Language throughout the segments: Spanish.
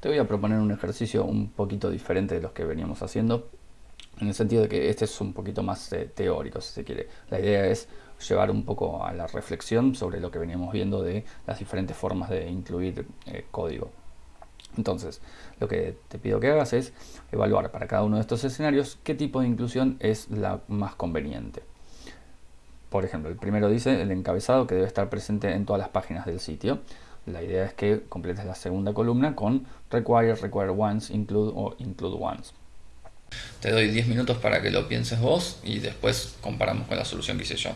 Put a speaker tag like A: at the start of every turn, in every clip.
A: te voy a proponer un ejercicio un poquito diferente de los que veníamos haciendo, en el sentido de que este es un poquito más eh, teórico, si se quiere. La idea es llevar un poco a la reflexión sobre lo que veníamos viendo de las diferentes formas de incluir eh, código. Entonces, lo que te pido que hagas es evaluar para cada uno de estos escenarios qué tipo de inclusión es la más conveniente. Por ejemplo, el primero dice el encabezado que debe estar presente en todas las páginas del sitio. La idea es que completes la segunda columna con require, require once, include o include once. Te doy 10 minutos para que lo pienses vos y después comparamos con la solución que hice yo.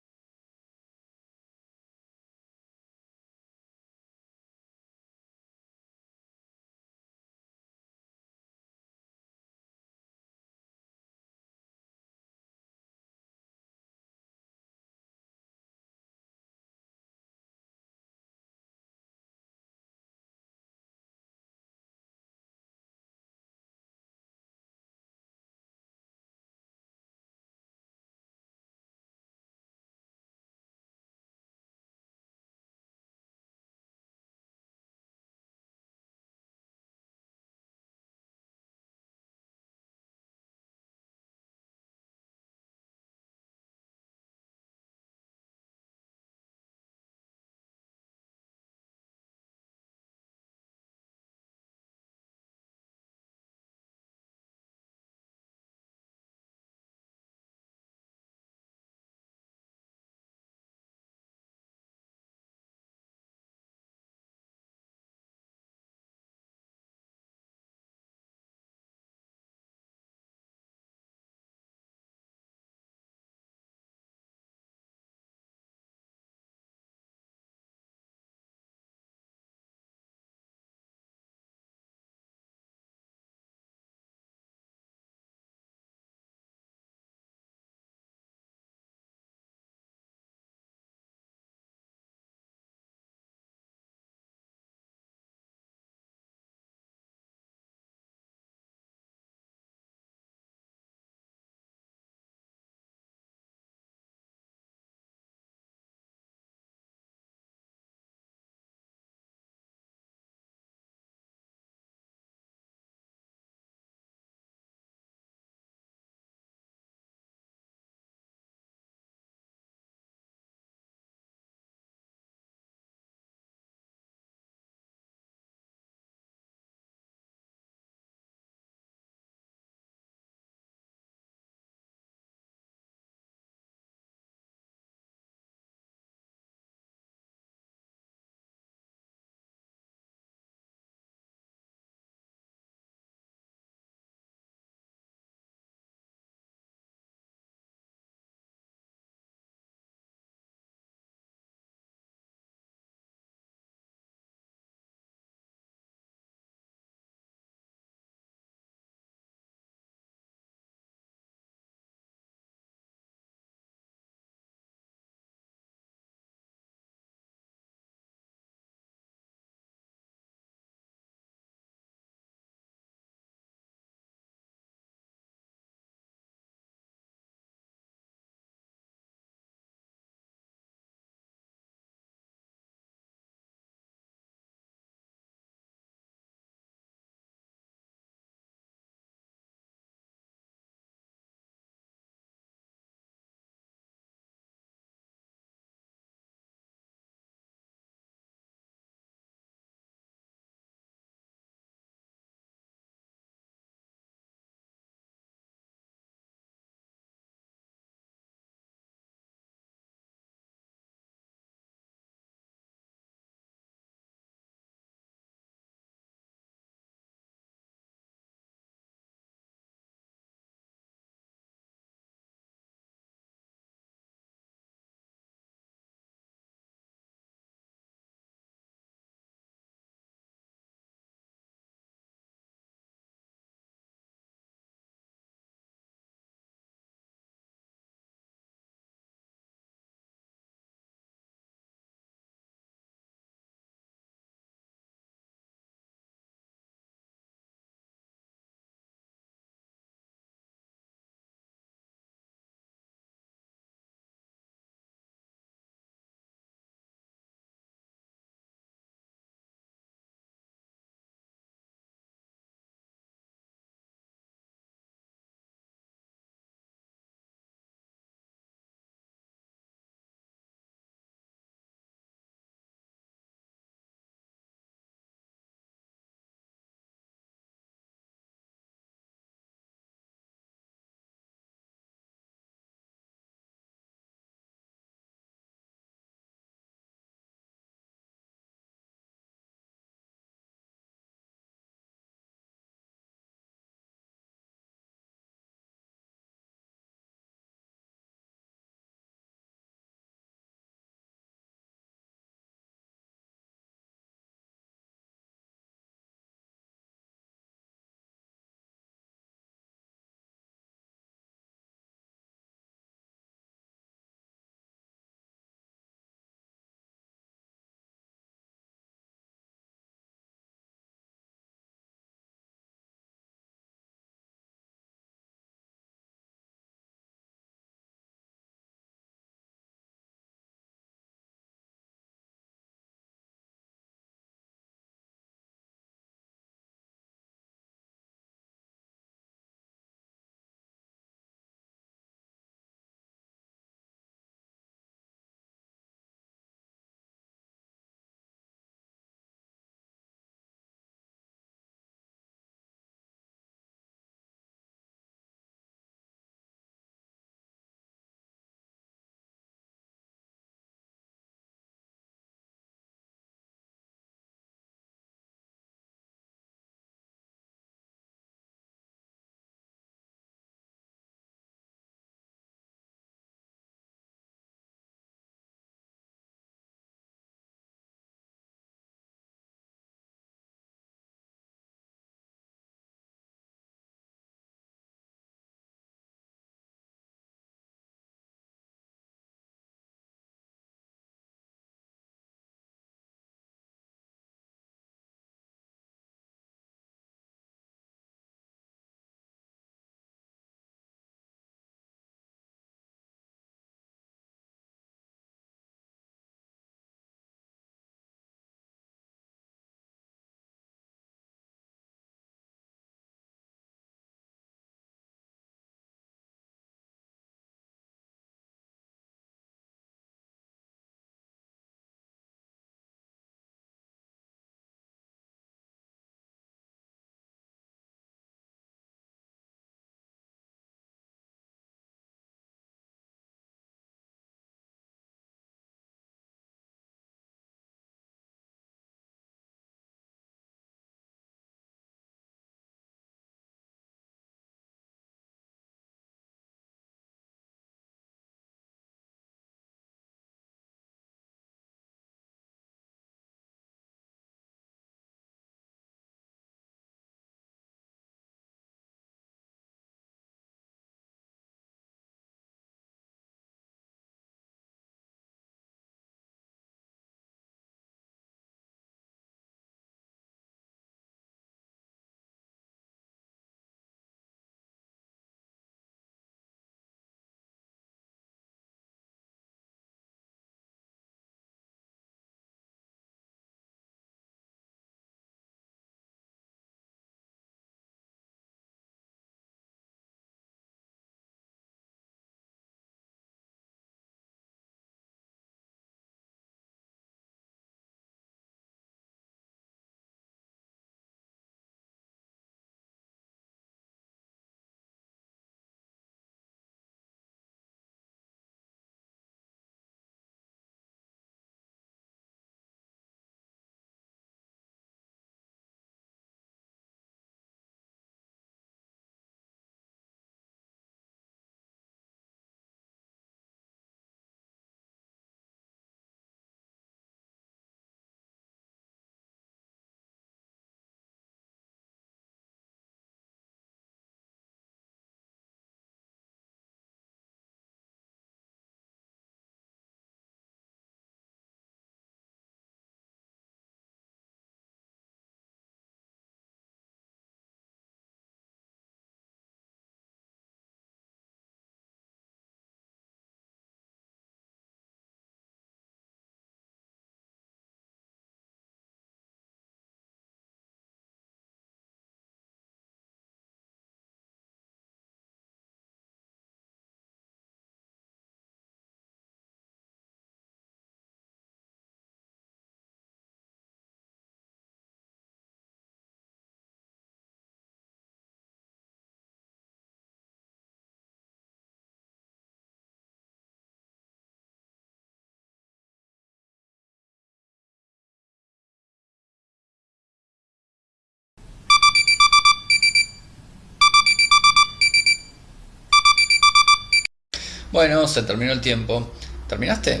A: Bueno, se terminó el tiempo. ¿Terminaste?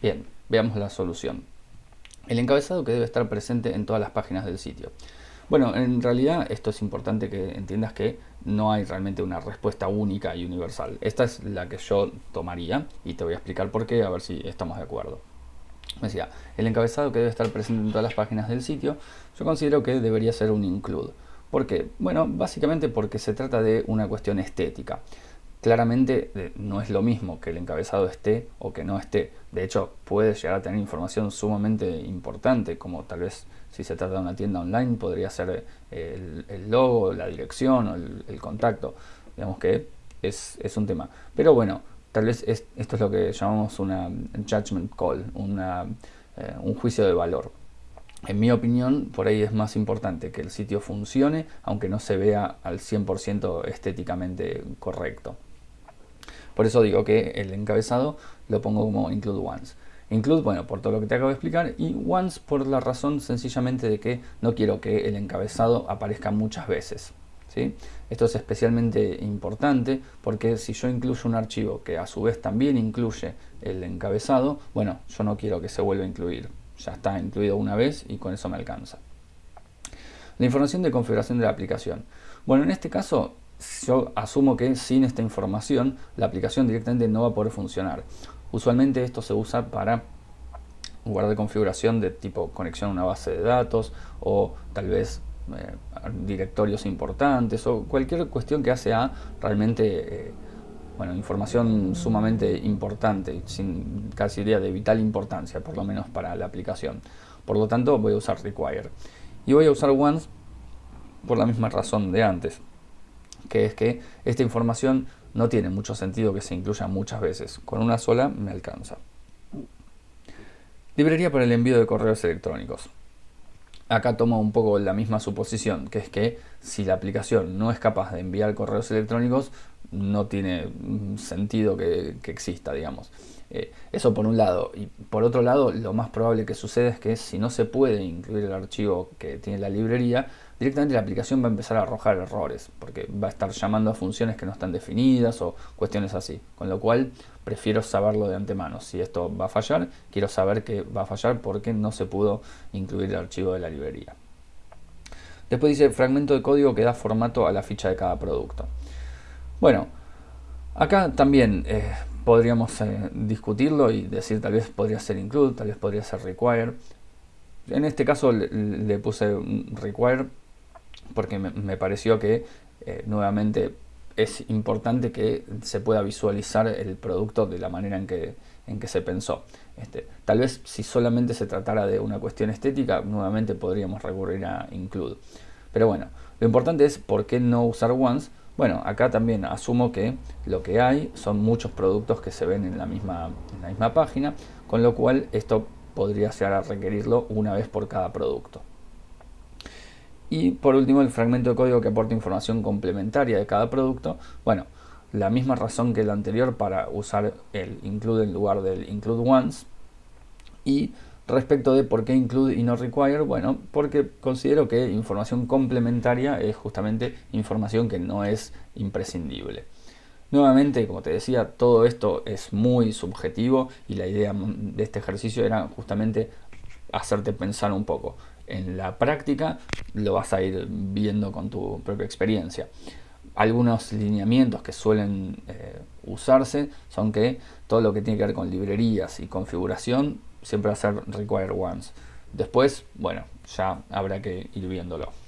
A: Bien, veamos la solución. El encabezado que debe estar presente en todas las páginas del sitio. Bueno, en realidad esto es importante que entiendas que no hay realmente una respuesta única y universal. Esta es la que yo tomaría y te voy a explicar por qué, a ver si estamos de acuerdo. Decía, el encabezado que debe estar presente en todas las páginas del sitio, yo considero que debería ser un include. ¿Por qué? Bueno, básicamente porque se trata de una cuestión estética. Claramente eh, no es lo mismo que el encabezado esté o que no esté. De hecho, puede llegar a tener información sumamente importante, como tal vez si se trata de una tienda online, podría ser eh, el, logo, la dirección o el, contacto. Digamos que es, un tema. Pero bueno, tal vez esto es lo que llamamos una judgment call, una, eh, un juicio de valor. En mi opinión, por ahí es más importante que el sitio funcione, aunque no se vea al 100% estéticamente correcto. Por eso digo que el encabezado lo pongo como include once. Include, bueno, por todo lo que te acabo de explicar, y once por la razón sencillamente de que no quiero que el encabezado aparezca muchas veces. ¿sí? Esto es especialmente importante porque si yo incluyo un archivo que a su vez también incluye el encabezado, bueno, yo no quiero que se vuelva a incluir. Ya está incluido una vez y con eso me alcanza. La información de configuración de la aplicación. Bueno, en este caso yo asumo que sin esta información la aplicación directamente no va a poder funcionar. Usualmente esto se usa para guardar configuración de tipo conexión a una base de datos o tal vez eh, directorios importantes o cualquier cuestión que hace a realmente eh, bueno, información sumamente importante, sin casi idea de vital importancia, por lo menos para la aplicación. Por lo tanto voy a usar require. Y voy a usar once por la misma razón de antes que es que esta información no tiene mucho sentido que se incluya muchas veces. Con una sola me alcanza. Librería para el envío de correos electrónicos. Acá tomo un poco la misma suposición, que es que si la aplicación no es capaz de enviar correos electrónicos, no tiene sentido que, exista, digamos. Eh, eso por un lado. Y por otro lado, lo más probable que suceda es que si no se puede incluir el archivo que tiene la librería, directamente la aplicación va a empezar a arrojar errores, porque va a estar llamando a funciones que no están definidas o cuestiones así. Con lo cual, prefiero saberlo de antemano. Si esto va a fallar, quiero saber que va a fallar porque no se pudo incluir el archivo de la librería. Después dice fragmento de código que da formato a la ficha de cada producto. Bueno, acá también eh, podríamos eh, discutirlo y decir tal vez podría ser include, tal vez podría ser require. En este caso le, puse require porque me, pareció que eh, nuevamente es importante que se pueda visualizar el producto de la manera en que, en que se pensó. Este, tal vez si solamente se tratara de una cuestión estética, nuevamente podríamos recurrir a include. Pero bueno, lo importante es por qué no usar once. Bueno, acá también asumo que lo que hay son muchos productos que se ven en la misma, en la misma página, con lo cual esto podría llegar a requerirlo una vez por cada producto. Y por último el fragmento de código que aporta información complementaria de cada producto. Bueno, la misma razón que el anterior para usar el include en lugar del include once. Y respecto de por qué include y no require, bueno, porque considero que información complementaria es justamente información que no es imprescindible. Nuevamente, como te decía, todo esto es muy subjetivo y la idea de este ejercicio era justamente hacerte pensar un poco en la práctica lo vas a ir viendo con tu propia experiencia. Algunos lineamientos que suelen eh, usarse son que todo lo que tiene que ver con librerías y configuración siempre va a ser require once. Después, bueno, ya habrá que ir viéndolo.